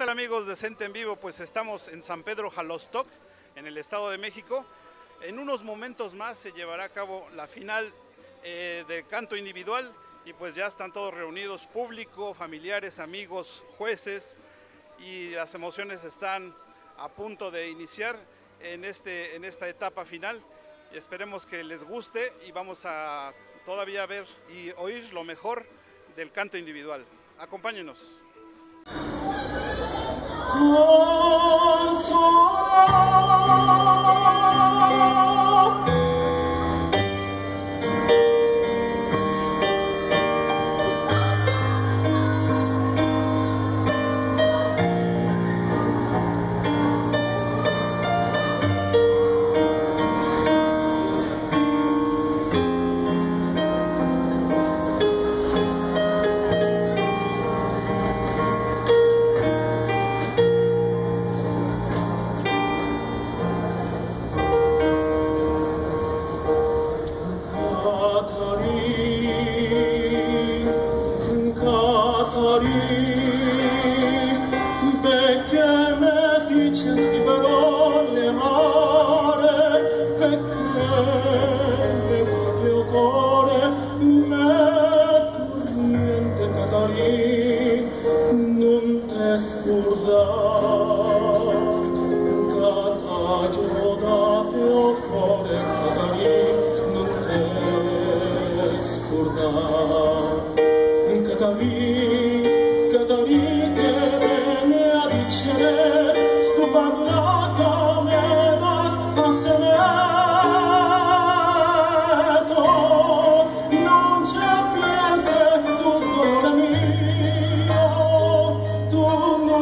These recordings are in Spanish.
tal amigos de Cente en Vivo? Pues estamos en San Pedro Jalostoc, en el Estado de México. En unos momentos más se llevará a cabo la final eh, de canto individual y pues ya están todos reunidos, público, familiares, amigos, jueces y las emociones están a punto de iniciar en, este, en esta etapa final y esperemos que les guste y vamos a todavía ver y oír lo mejor del canto individual. Acompáñenos. consolar. luce scriverò le mare che crede il mio cuore me turmente catarì non te scordar cata giodate o cuore catarì non te scordar catarì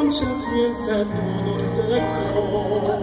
dolces piensa tu de colore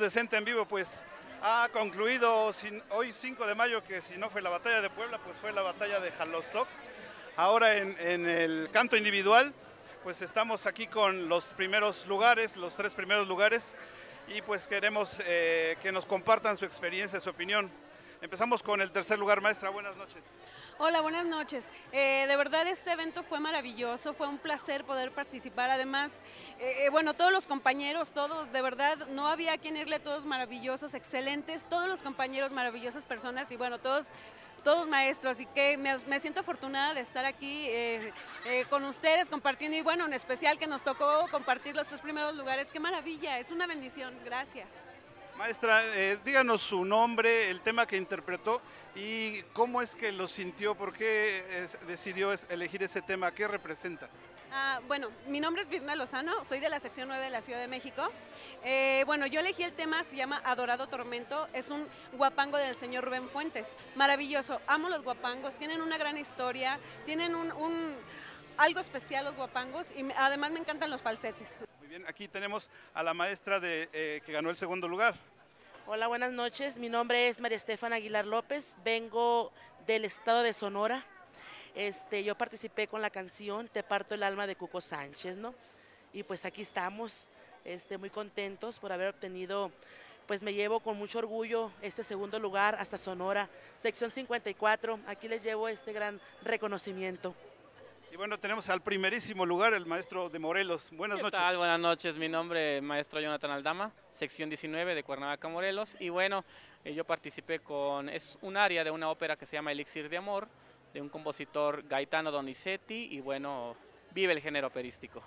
decente en vivo, pues ha concluido hoy 5 de mayo, que si no fue la batalla de Puebla, pues fue la batalla de Jalostoc. Ahora en, el canto individual, pues estamos aquí con los primeros lugares, los tres primeros lugares, y pues queremos eh, que nos compartan su experiencia, su opinión. Empezamos con el tercer lugar, maestra, buenas noches. Hola, buenas noches. Eh, de verdad este evento fue maravilloso, fue un placer poder participar. Además, eh, eh, bueno, todos los compañeros, todos, de verdad, no había quien irle, todos maravillosos, excelentes, todos los compañeros maravillosas personas y bueno, todos todos maestros y que me, siento afortunada de estar aquí con ustedes compartiendo y bueno, en especial que nos tocó compartir los tres primeros lugares. ¡Qué maravilla! Es una bendición. Gracias. Maestra, díganos su nombre, el tema que interpretó ¿Y cómo es que lo sintió? ¿Por qué decidió elegir ese tema? ¿Qué representa? Ah, bueno, mi nombre es Virna Lozano, soy de la sección 9 de la Ciudad de México. Eh, bueno, yo elegí el tema, se llama Adorado Tormento, es un guapango del señor Rubén Fuentes. Maravilloso, amo los guapangos, tienen una gran historia, tienen un, algo especial los guapangos y además me encantan los falsetes. Muy bien, aquí tenemos a la maestra de, eh, que ganó el segundo lugar. Hola, buenas noches. Mi nombre es María Estefana Aguilar López. Vengo del estado de Sonora. Este, yo participé con la canción Te parto el alma de Cuco Sánchez, ¿no? Y pues aquí estamos, este, muy contentos por haber obtenido, pues me llevo con mucho orgullo este segundo lugar hasta Sonora, sección 54. Aquí les llevo este gran reconocimiento. Y bueno, tenemos al primerísimo lugar el maestro de Morelos. Buenas ¿Qué noches. tal? Buenas noches, mi nombre es maestro Jonathan Aldama, sección 19 de Cuernavaca, Morelos. Y bueno, eh, yo participé con, es un área de una ópera que se llama Elixir de Amor, de un compositor Gaetano Donizetti, y bueno, vive el género operístico.